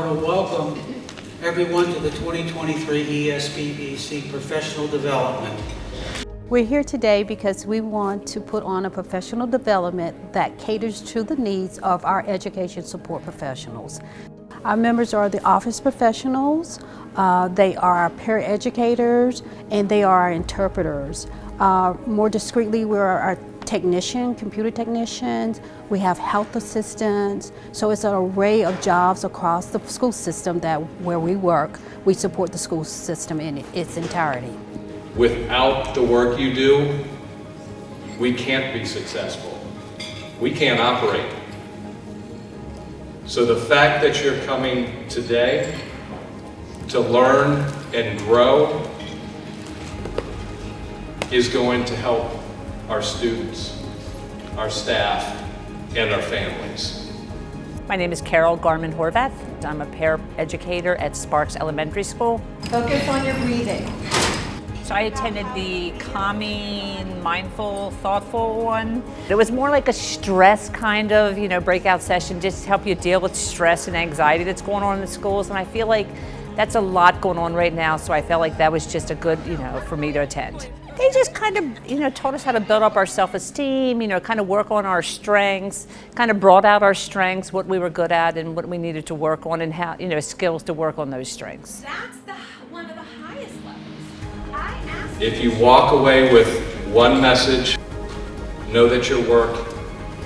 want to welcome everyone to the 2023 ESPBC Professional Development. We're here today because we want to put on a professional development that caters to the needs of our education support professionals. Our members are the office professionals, uh, they are paraeducators, and they are our interpreters. Uh, more discreetly, we're our technician, computer technicians, we have health assistants, so it's an array of jobs across the school system that where we work, we support the school system in its entirety. Without the work you do, we can't be successful. We can't operate. So the fact that you're coming today to learn and grow is going to help our students, our staff, and our families. My name is Carol Garman Horvath. I'm a paraeducator at Sparks Elementary School. Focus on your breathing. So I attended the calming, mindful, thoughtful one. It was more like a stress kind of, you know, breakout session, just to help you deal with stress and anxiety that's going on in the schools. And I feel like that's a lot going on right now, so I felt like that was just a good, you know, for me to attend. They just kind of, you know, taught us how to build up our self-esteem, you know, kind of work on our strengths, kind of brought out our strengths, what we were good at and what we needed to work on and how, you know, skills to work on those strengths. That's the one of the highest levels. I If you walk away with one message, know that your work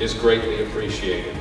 is greatly appreciated.